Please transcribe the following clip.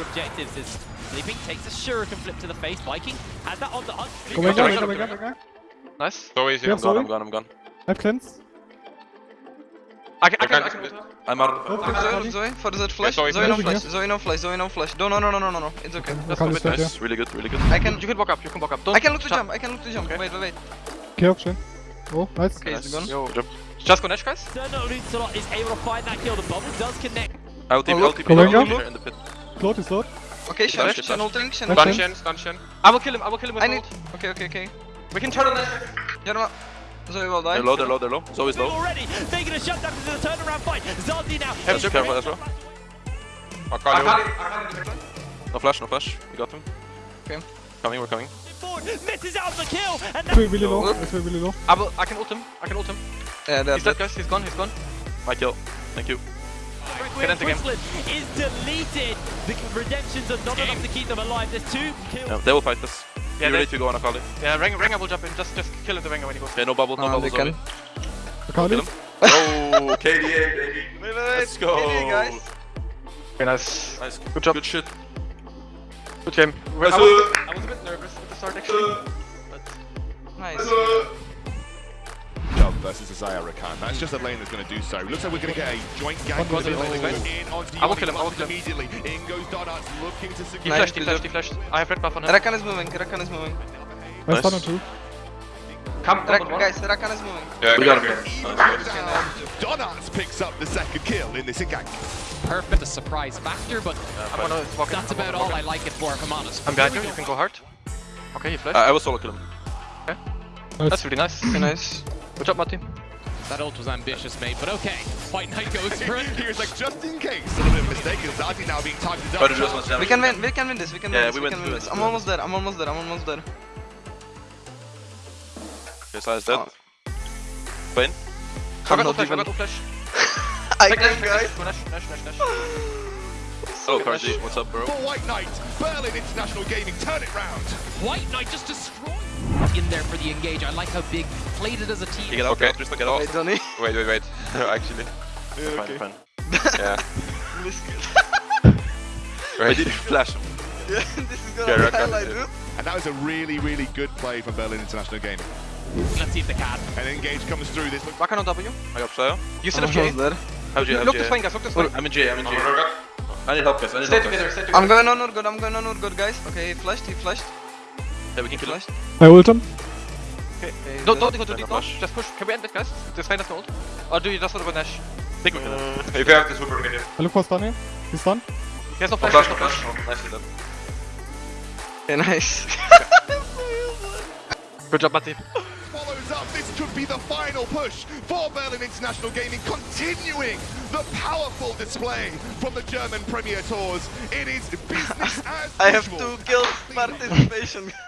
objectives as Sleeping takes a shuriken flip to the face. Viking has that on the hunt. Go Sleeping back, goes go back, go back, go back. Nice. So easy. Yeah, I'm sorry. gone, I'm gone, I'm gone. I have cleanse. I can, I can, I can. I'm out. Okay, Zoe. Zoe, for the flash. Zoe, Zoe no flash, yeah. Zoe no flash, Zoe no flash. No, no, no, no, no, no, no. It's okay. I can't bit. Nice, really good, really good. I can, You can walk up, you can walk up. Don't, I can look to jump. I can look to jump. Okay. Wait, wait, wait. Okay, option. Oh, nice. Okay, it's gone. Yo. Good job. Just go Nash, guys. External Luncelot is able to find that kill. The bubble does connect. I'll TP, Oh, I'll look. TP, Go I'll back TP up. in the pit. Float is load. Okay, Shen, Flash, Shen flash. ulting, Shen Flash. Stun. Shen, stun Shen. I will kill him, I will kill him with I need. Okay, okay, okay. We can turn on Nash. Jarma. Zoe will die. They're low, they're low, they're low. Zoe's low. Already taking a shutdown to the turnaround fight. Zazi now. Have is to be careful as well. I Akali. can't, I can't do it. No flash, no flash. We got him. Okay. Coming, we're coming. Misses out the kill, and It's really low. Look. It's really low. I will, I can ult him, I can ult him. Yeah, He's dead, guys, he's gone, he's gone. My kill. Thank you. Get into game. Is deleted. The redemptions are not enough to keep them alive. There's two kills. Yeah, they will fight this. Yeah, you they- ready to go on Akali? Yeah, Rengar, Rengar will jump in, just, just kill the Rengar when he goes. Okay, no bubble, no Uh, bubble, they Zoe. can. Akali. Kill him. Oh, KDA, baby. Wait, wait, wait. Let's go. GG, guys. Okay, nice. Nice. Good job. Good shit. Good game. I was, Nice. a bit, I was a bit nervous at the start actually. But Nice. Chubb versus Xayah Rakan. That's just a lane that's going to do so. Looks like we're going to get a joint gang One with goes in, in one goes in onto I will Yoni kill him, I will Buttons kill him. immediately. In goes Donuts looking to he secure. Nice, flashed, he flashed, he flashed. I have red buff on him. Rakan is moving. Rakan is moving. I Nice. stun on two. Come, come, Rak- one. guys, Rakan is moving. Yeah, we got him. Even down. Donuts picks up the second kill in this encounter. perfect a surprise factor, but I'm gonna walk in. that's I'm about all walk I like it for, if I'm honest. I'm behind you, you can go hard. Okay, he flashed. I uh, I will solo kill him. That's really nice. Okay, nice. Good job, Matti. That ult was ambitious, mate, but okay. Fight Night goes for it. Here's like just in case. A little bit of mistake. Zazi now being targeted to do up. We can win. We can win this. We can Yeah, win this. we We, can win this. I'm almost there. I'm almost there. I'm almost there. Okay, Sylas dead. Vayne. I got not flash, I even- got no flash. I Take can, guys. Go Nash, Nash, Nash, Nash. Hello, Good Cardi. flash. Oh, what's up, bro? For White Knight, Berlin International Gaming turn it round. White Knight just destroyed in there for the engage. I like how big played it as a You team. get out, Okay. get out, Tristan, get out. Wait, Donny. Wait, wait, wait. Actually. Yeah, Fine, okay. fine. Yeah. This Wait, did you flash him? yeah, this is gonna Yeah, highlight, did. And that was a really, really good play from Berlin International Gaming. Let's see if they can. And Engage comes through. This looks Rakan on W. I got Xayah. You still I'm have J. almost there. How'd you have Look J? this way, guys, look this way. I'm in J, I'm in J. I need help, guys. I need stay help. Together, stay together. I'm going on Urgot. I'm going on Urgot, guys. Okay, he flashed. He flashed. Yeah, we He can kill him. Flashed. I ult him. Okay. Okay, Don't, he's don't go too deep now. Just push. Can we end it, guys? Just find us gold. Or do you just want to go Nash? I think we can. Mm, if you have this, we're gonna I look for stun here. He's stun. He has no No flash, flash, no has no flash. flash. Nicely done. Okay, nice. Good job, Matti. follows up. This could be the final push for Berlin International Gaming, continuing the powerful display from the German Premier Tours. It is business as I have usual. two kills participation.